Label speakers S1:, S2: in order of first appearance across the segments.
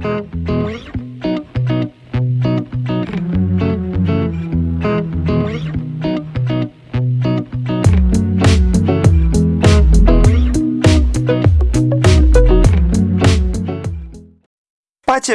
S1: Pace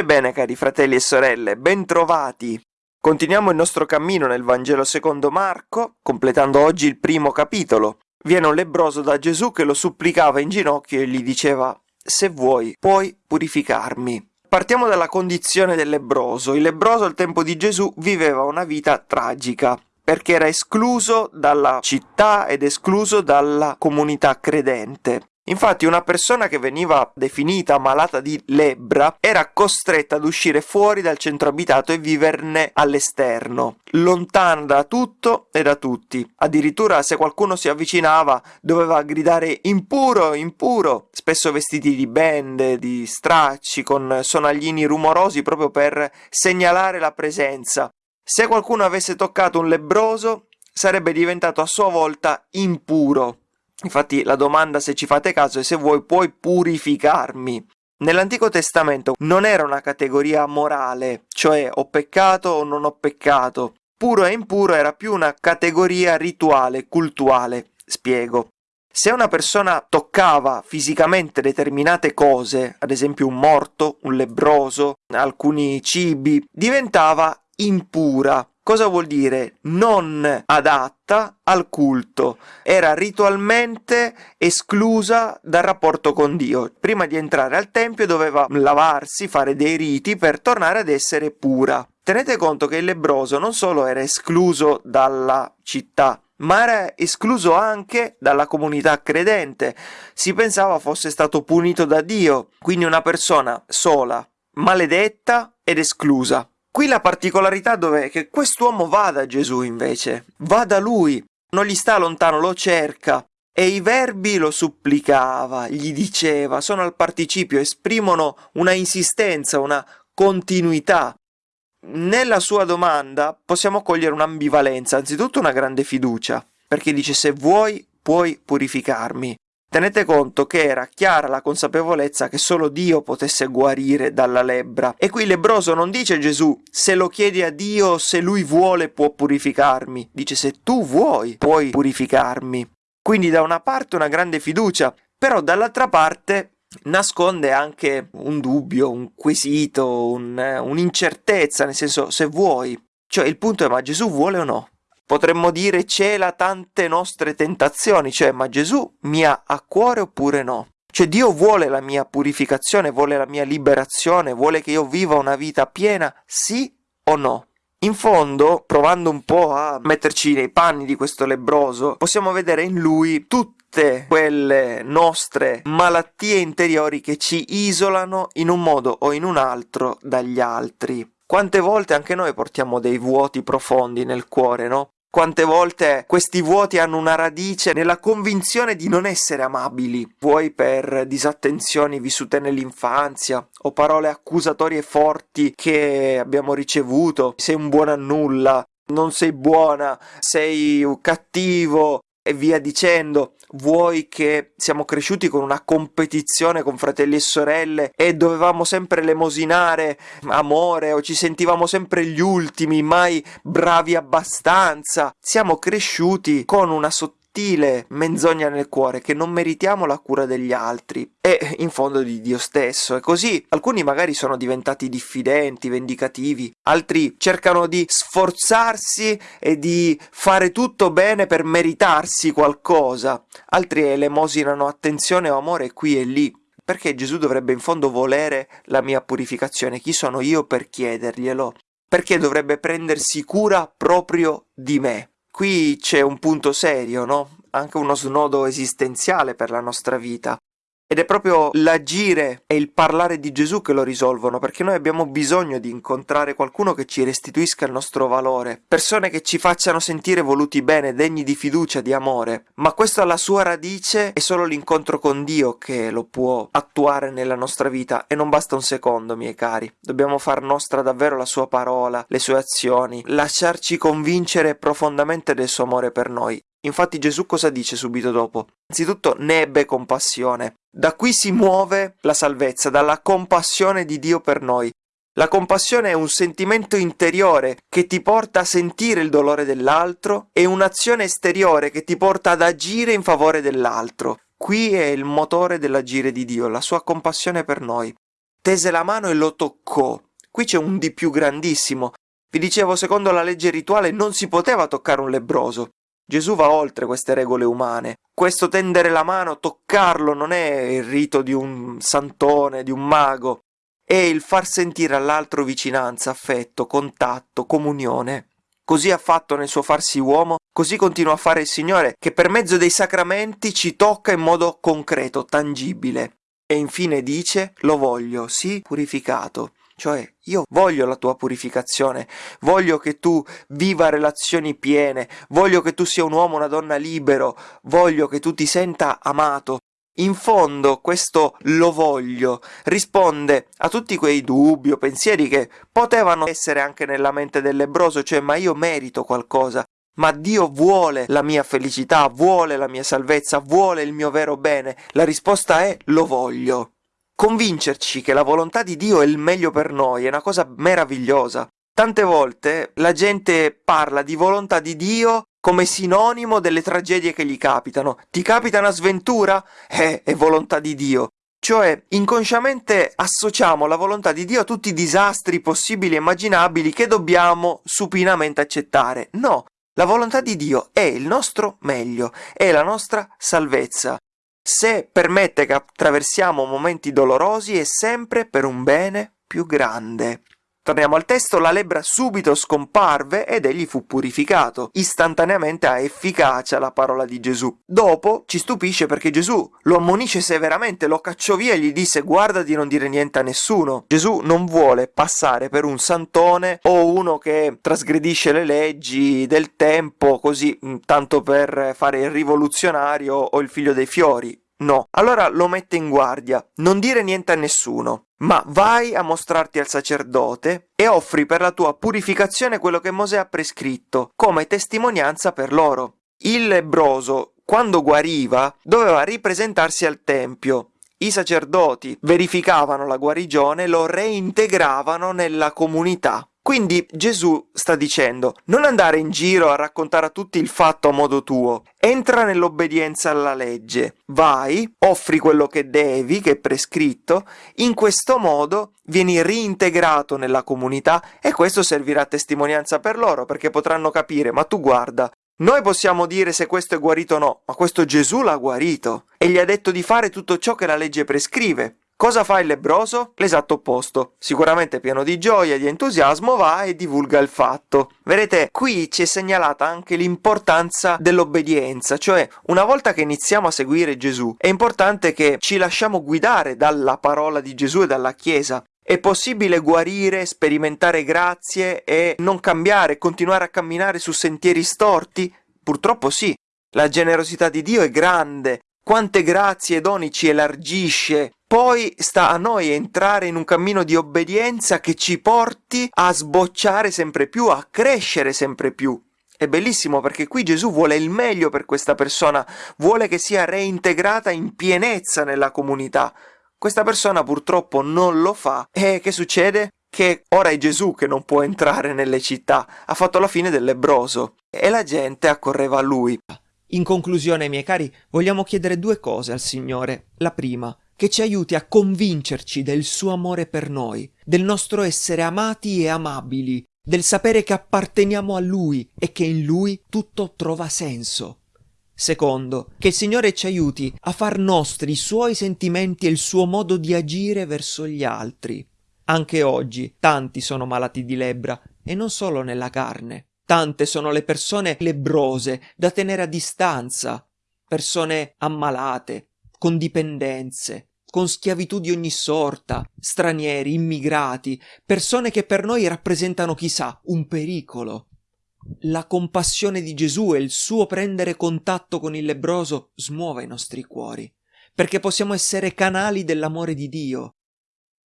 S1: e bene cari fratelli e sorelle, bentrovati! Continuiamo il nostro cammino nel Vangelo secondo Marco, completando oggi il primo capitolo. Viene un lebroso da Gesù che lo supplicava in ginocchio e gli diceva Se vuoi, puoi purificarmi. Partiamo dalla condizione del lebroso. Il lebroso al tempo di Gesù viveva una vita tragica perché era escluso dalla città ed escluso dalla comunità credente. Infatti una persona che veniva definita malata di lebbra era costretta ad uscire fuori dal centro abitato e viverne all'esterno, lontana da tutto e da tutti. Addirittura se qualcuno si avvicinava doveva gridare impuro, impuro, spesso vestiti di bende, di stracci, con sonaglini rumorosi proprio per segnalare la presenza. Se qualcuno avesse toccato un lebbroso sarebbe diventato a sua volta impuro. Infatti la domanda se ci fate caso è se vuoi puoi purificarmi. Nell'Antico Testamento non era una categoria morale, cioè ho peccato o non ho peccato. Puro e impuro era più una categoria rituale, cultuale. Spiego. Se una persona toccava fisicamente determinate cose, ad esempio un morto, un lebbroso, alcuni cibi, diventava impura. Cosa vuol dire? Non adatta al culto. Era ritualmente esclusa dal rapporto con Dio. Prima di entrare al tempio doveva lavarsi, fare dei riti per tornare ad essere pura. Tenete conto che il lebroso non solo era escluso dalla città, ma era escluso anche dalla comunità credente. Si pensava fosse stato punito da Dio, quindi una persona sola, maledetta ed esclusa. Qui la particolarità dov'è? Che quest'uomo va da Gesù invece, va da lui, non gli sta lontano, lo cerca. E i verbi lo supplicava, gli diceva, sono al participio, esprimono una insistenza, una continuità. Nella sua domanda possiamo cogliere un'ambivalenza, anzitutto una grande fiducia, perché dice se vuoi puoi purificarmi. Tenete conto che era chiara la consapevolezza che solo Dio potesse guarire dalla lebbra. E qui lebroso non dice Gesù se lo chiedi a Dio, se lui vuole può purificarmi. Dice se tu vuoi puoi purificarmi. Quindi da una parte una grande fiducia, però dall'altra parte nasconde anche un dubbio, un quesito, un, un'incertezza, nel senso se vuoi. Cioè il punto è ma Gesù vuole o no? Potremmo dire cela tante nostre tentazioni, cioè ma Gesù mi ha a cuore oppure no? Cioè Dio vuole la mia purificazione, vuole la mia liberazione, vuole che io viva una vita piena, sì o no? In fondo, provando un po' a metterci nei panni di questo lebroso, possiamo vedere in lui tutte quelle nostre malattie interiori che ci isolano in un modo o in un altro dagli altri. Quante volte anche noi portiamo dei vuoti profondi nel cuore, no? Quante volte questi vuoti hanno una radice nella convinzione di non essere amabili, vuoi per disattenzioni vissute nell'infanzia o parole accusatorie forti che abbiamo ricevuto, sei un buono a nulla, non sei buona, sei cattivo, e via dicendo. Vuoi che siamo cresciuti con una competizione con fratelli e sorelle e dovevamo sempre lemosinare amore o ci sentivamo sempre gli ultimi, mai bravi abbastanza. Siamo cresciuti con una sottile sottile menzogna nel cuore che non meritiamo la cura degli altri e in fondo di Dio stesso e così alcuni magari sono diventati diffidenti, vendicativi, altri cercano di sforzarsi e di fare tutto bene per meritarsi qualcosa, altri elemosinano attenzione o amore qui e lì. Perché Gesù dovrebbe in fondo volere la mia purificazione? Chi sono io per chiederglielo? Perché dovrebbe prendersi cura proprio di me? Qui c'è un punto serio, no? Anche uno snodo esistenziale per la nostra vita. Ed è proprio l'agire e il parlare di Gesù che lo risolvono, perché noi abbiamo bisogno di incontrare qualcuno che ci restituisca il nostro valore, persone che ci facciano sentire voluti bene, degni di fiducia, di amore. Ma questo alla sua radice è solo l'incontro con Dio che lo può attuare nella nostra vita e non basta un secondo, miei cari. Dobbiamo far nostra davvero la sua parola, le sue azioni, lasciarci convincere profondamente del suo amore per noi Infatti Gesù cosa dice subito dopo? Anzitutto ne ebbe compassione. Da qui si muove la salvezza, dalla compassione di Dio per noi. La compassione è un sentimento interiore che ti porta a sentire il dolore dell'altro e un'azione esteriore che ti porta ad agire in favore dell'altro. Qui è il motore dell'agire di Dio, la sua compassione per noi. Tese la mano e lo toccò. Qui c'è un di più grandissimo. Vi dicevo, secondo la legge rituale non si poteva toccare un lebroso. Gesù va oltre queste regole umane. Questo tendere la mano, toccarlo, non è il rito di un santone, di un mago, è il far sentire all'altro vicinanza, affetto, contatto, comunione. Così ha fatto nel suo farsi uomo, così continua a fare il Signore, che per mezzo dei sacramenti ci tocca in modo concreto, tangibile. E infine dice, lo voglio, sì, purificato. Cioè, io voglio la tua purificazione, voglio che tu viva relazioni piene, voglio che tu sia un uomo, una donna libero, voglio che tu ti senta amato, in fondo questo lo voglio risponde a tutti quei dubbi o pensieri che potevano essere anche nella mente del lebroso, cioè ma io merito qualcosa, ma Dio vuole la mia felicità, vuole la mia salvezza, vuole il mio vero bene. La risposta è lo voglio. Convincerci che la volontà di Dio è il meglio per noi è una cosa meravigliosa. Tante volte la gente parla di volontà di Dio come sinonimo delle tragedie che gli capitano. Ti capita una sventura? Eh, è volontà di Dio. Cioè, inconsciamente associamo la volontà di Dio a tutti i disastri possibili e immaginabili che dobbiamo supinamente accettare. No, la volontà di Dio è il nostro meglio, è la nostra salvezza. Se permette che attraversiamo momenti dolorosi è sempre per un bene più grande. Torniamo al testo, la lebbra subito scomparve ed egli fu purificato. Istantaneamente ha efficacia la parola di Gesù. Dopo ci stupisce perché Gesù lo ammonisce severamente, lo cacciò via e gli disse guarda di non dire niente a nessuno. Gesù non vuole passare per un santone o uno che trasgredisce le leggi del tempo così tanto per fare il rivoluzionario o il figlio dei fiori. No, allora lo mette in guardia, non dire niente a nessuno, ma vai a mostrarti al sacerdote e offri per la tua purificazione quello che Mosè ha prescritto, come testimonianza per loro. Il lebroso, quando guariva, doveva ripresentarsi al tempio. I sacerdoti verificavano la guarigione e lo reintegravano nella comunità. Quindi Gesù sta dicendo non andare in giro a raccontare a tutti il fatto a modo tuo, entra nell'obbedienza alla legge, vai, offri quello che devi, che è prescritto, in questo modo vieni reintegrato nella comunità e questo servirà a testimonianza per loro perché potranno capire, ma tu guarda, noi possiamo dire se questo è guarito o no, ma questo Gesù l'ha guarito e gli ha detto di fare tutto ciò che la legge prescrive. Cosa fa il lebroso? L'esatto opposto. Sicuramente pieno di gioia e di entusiasmo va e divulga il fatto. Vedete, qui ci è segnalata anche l'importanza dell'obbedienza, cioè una volta che iniziamo a seguire Gesù è importante che ci lasciamo guidare dalla parola di Gesù e dalla Chiesa. È possibile guarire, sperimentare grazie e non cambiare, continuare a camminare su sentieri storti? Purtroppo sì. La generosità di Dio è grande, quante grazie e doni ci elargisce. Poi sta a noi entrare in un cammino di obbedienza che ci porti a sbocciare sempre più, a crescere sempre più. È bellissimo perché qui Gesù vuole il meglio per questa persona, vuole che sia reintegrata in pienezza nella comunità. Questa persona purtroppo non lo fa e che succede? Che ora è Gesù che non può entrare nelle città, ha fatto la fine del lebroso e la gente accorreva a lui.
S2: In conclusione, miei cari, vogliamo chiedere due cose al Signore. La prima, che ci aiuti a convincerci del suo amore per noi, del nostro essere amati e amabili, del sapere che apparteniamo a Lui e che in Lui tutto trova senso. Secondo, che il Signore ci aiuti a far nostri i suoi sentimenti e il suo modo di agire verso gli altri. Anche oggi tanti sono malati di lebbra e non solo nella carne. Tante sono le persone lebrose da tenere a distanza, persone ammalate, con dipendenze, con schiavitù di ogni sorta, stranieri, immigrati, persone che per noi rappresentano chissà un pericolo. La compassione di Gesù e il suo prendere contatto con il lebroso smuove i nostri cuori, perché possiamo essere canali dell'amore di Dio,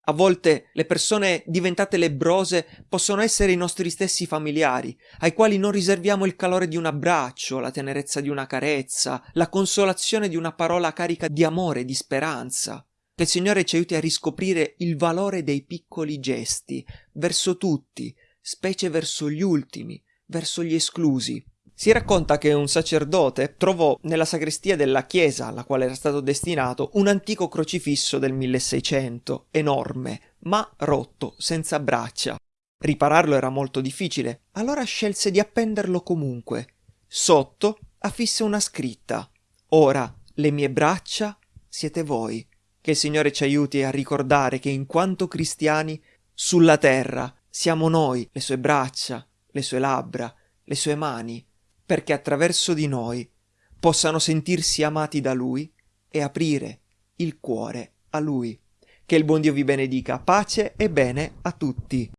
S2: A volte le persone diventate lebrose possono essere i nostri stessi familiari, ai quali non riserviamo il calore di un abbraccio, la tenerezza di una carezza, la consolazione di una parola carica di amore e di speranza. Che il Signore ci aiuti a riscoprire il valore dei piccoli gesti, verso tutti, specie verso gli ultimi, verso gli esclusi. Si racconta che un sacerdote trovò nella sagrestia della chiesa alla quale era stato destinato un antico crocifisso del 1600, enorme, ma rotto, senza braccia. Ripararlo era molto difficile, allora scelse di appenderlo comunque. Sotto affisse una scritta. Ora le mie braccia siete voi. Che il Signore ci aiuti a ricordare che in quanto cristiani sulla terra siamo noi, le sue braccia, le sue labbra, le sue mani, perché attraverso di noi possano sentirsi amati da Lui e aprire il cuore a Lui. Che il buon Dio vi benedica, pace e bene a tutti.